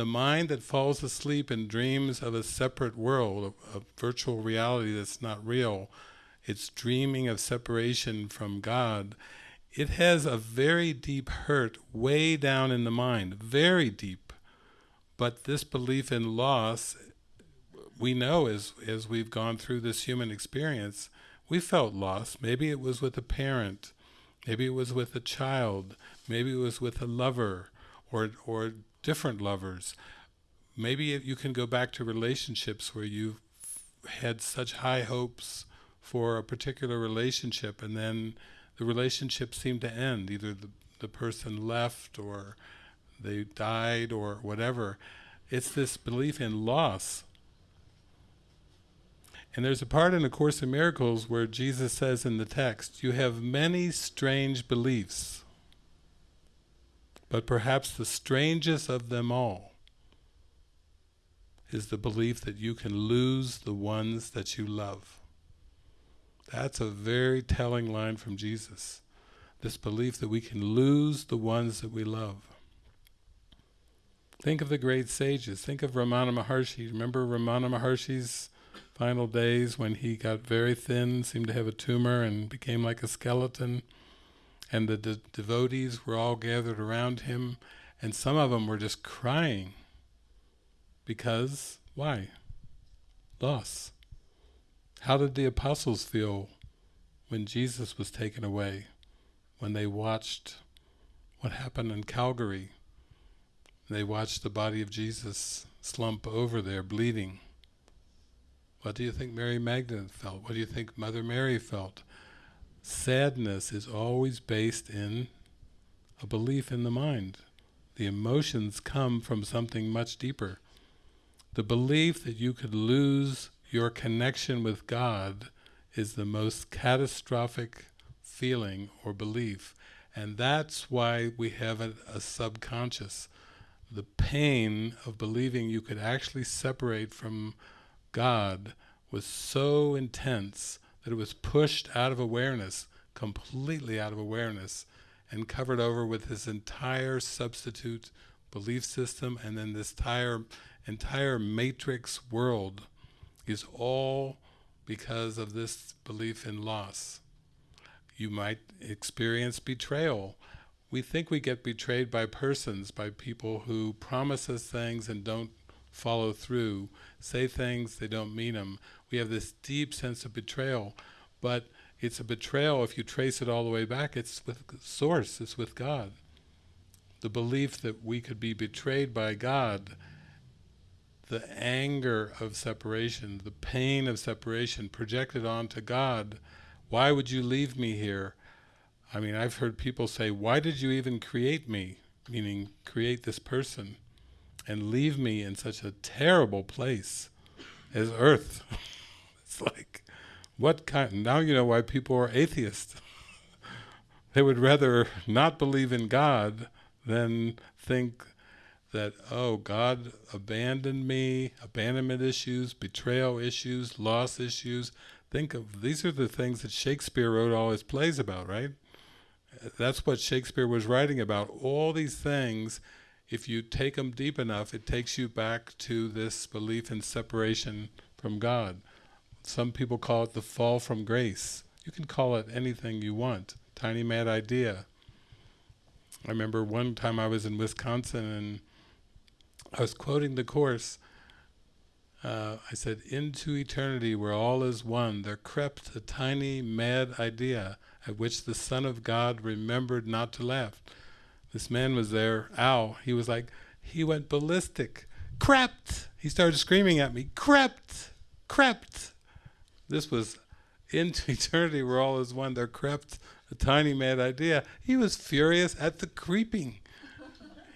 the mind that falls asleep and dreams of a separate world, a, a virtual reality that's not real, it's dreaming of separation from God, it has a very deep hurt way down in the mind, very deep. But this belief in loss, we know as, as we've gone through this human experience, we felt loss. Maybe it was with a parent, maybe it was with a child, maybe it was with a lover, or, or different lovers. Maybe you can go back to relationships where you had such high hopes for a particular relationship and then the relationship seemed to end. Either the, the person left or they died or whatever. It's this belief in loss. And there's a part in A Course in Miracles where Jesus says in the text, you have many strange beliefs, but perhaps the strangest of them all is the belief that you can lose the ones that you love. That's a very telling line from Jesus. This belief that we can lose the ones that we love. Think of the great sages. Think of Ramana Maharshi. Remember Ramana Maharshi's final days when he got very thin, seemed to have a tumor and became like a skeleton. And the de devotees were all gathered around him and some of them were just crying. Because, why? Loss. How did the apostles feel when Jesus was taken away? When they watched what happened in Calvary? They watched the body of Jesus slump over there, bleeding. What do you think Mary Magdalene felt? What do you think Mother Mary felt? Sadness is always based in a belief in the mind. The emotions come from something much deeper. The belief that you could lose your connection with God is the most catastrophic feeling or belief. And that's why we have a, a, subconscious. The pain of believing you could actually separate from God was so intense that it was pushed out of awareness, completely out of awareness, and covered over with this entire substitute belief system and then this entire, entire matrix world is all because of this belief in loss. You might experience betrayal. We think we get betrayed by persons, by people who promise us things and don't follow through, say things, they don't mean them. We have this deep sense of betrayal, but it's a betrayal if you trace it all the way back, it's with source, it's with God. The belief that we could be betrayed by God the anger of separation, the pain of separation projected onto God. Why would you leave me here? I mean, I've heard people say, why did you even create me? Meaning, create this person and leave me in such a terrible place as earth. it's like, what kind, now you know why people are atheists. they would rather not believe in God than think that, oh, God abandoned me, abandonment issues, betrayal issues, loss issues. Think of, these are the things that Shakespeare wrote all his plays about, right? That's what Shakespeare was writing about. All these things, if you take them deep enough, it takes you back to this belief in separation from God. Some people call it the fall from grace. You can call it anything you want. Tiny mad idea. I remember one time I was in Wisconsin and I was quoting the Course. Uh, I said, into eternity where all is one, there crept a tiny mad idea at which the Son of God remembered not to laugh. This man was there, ow, he was like, he went ballistic. Crept! He started screaming at me, crept! Crept! This was into eternity where all is one, there crept a tiny mad idea. He was furious at the creeping.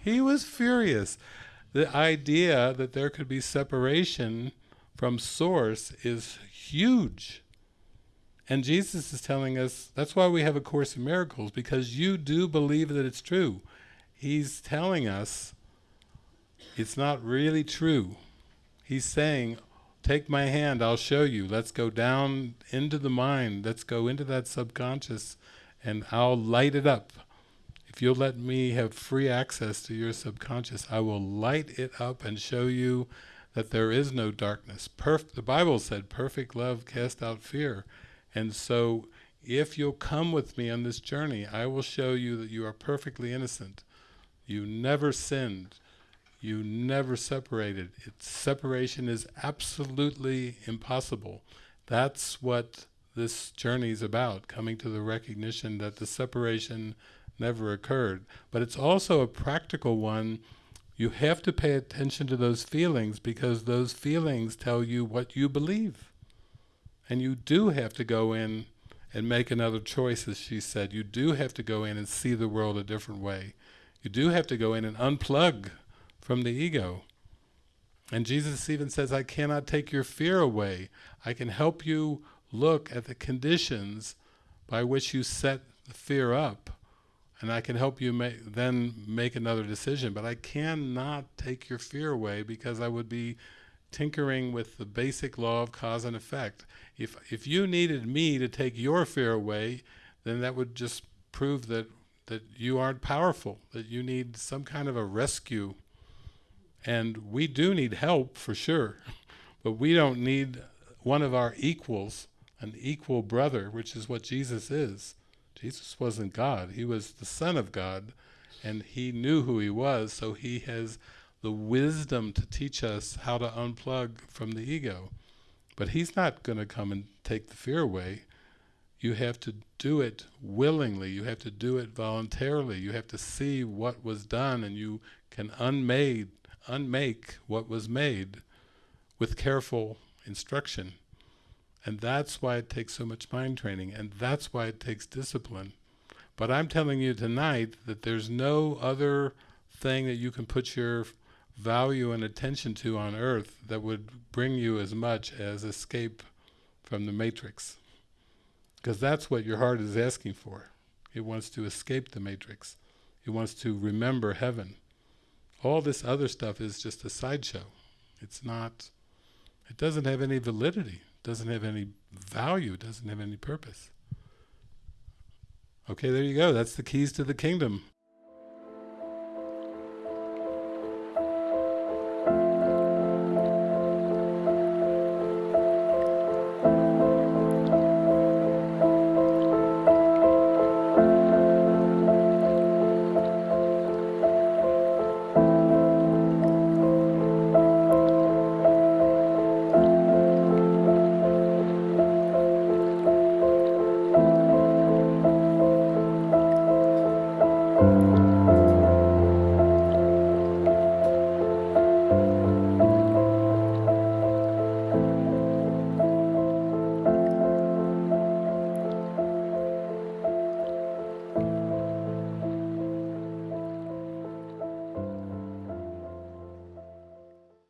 he was furious the idea that there could be separation from source is huge. And Jesus is telling us, that's why we have A Course in Miracles, because you do believe that it's true. He's telling us it's not really true. He's saying, take my hand, I'll show you. Let's go down into the mind. Let's go into that subconscious and I'll light it up. if you'll let me have free access to your subconscious, I will light it up and show you that there is no darkness. Perf the Bible said, perfect love cast out fear. And so, if you'll come with me on this journey, I will show you that you are perfectly innocent. You never sinned. You never separated. It, separation is absolutely impossible. That's what this journey is about, coming to the recognition that the separation never occurred. But it's also a practical one. You have to pay attention to those feelings because those feelings tell you what you believe. And you do have to go in and make another choice, as she said. You do have to go in and see the world a different way. You do have to go in and unplug from the ego. And Jesus even says, I cannot take your fear away. I can help you look at the conditions by which you set the fear up and I can help you make, then make another decision. But I cannot take your fear away because I would be tinkering with the basic law of cause and effect. If if you needed me to take your fear away, then that would just prove that that you aren't powerful, that you need some kind of a rescue. And we do need help for sure, but we don't need one of our equals, an equal brother, which is what Jesus is. Jesus wasn't God, he was the Son of God, and he knew who he was, so he has the wisdom to teach us how to unplug from the ego. But he's not going to come and take the fear away. You have to do it willingly, you have to do it voluntarily, you have to see what was done and you can unmade, unmake what was made with careful instruction. And that's why it takes so much mind training, and that's why it takes discipline. But I'm telling you tonight that there's no other thing that you can put your value and attention to on earth that would bring you as much as escape from the matrix. Because that's what your heart is asking for. It wants to escape the matrix. It wants to remember heaven. All this other stuff is just a sideshow. It's not, it doesn't have any validity doesn't have any value, doesn't have any purpose. Okay, there you go. That's the keys to the kingdom.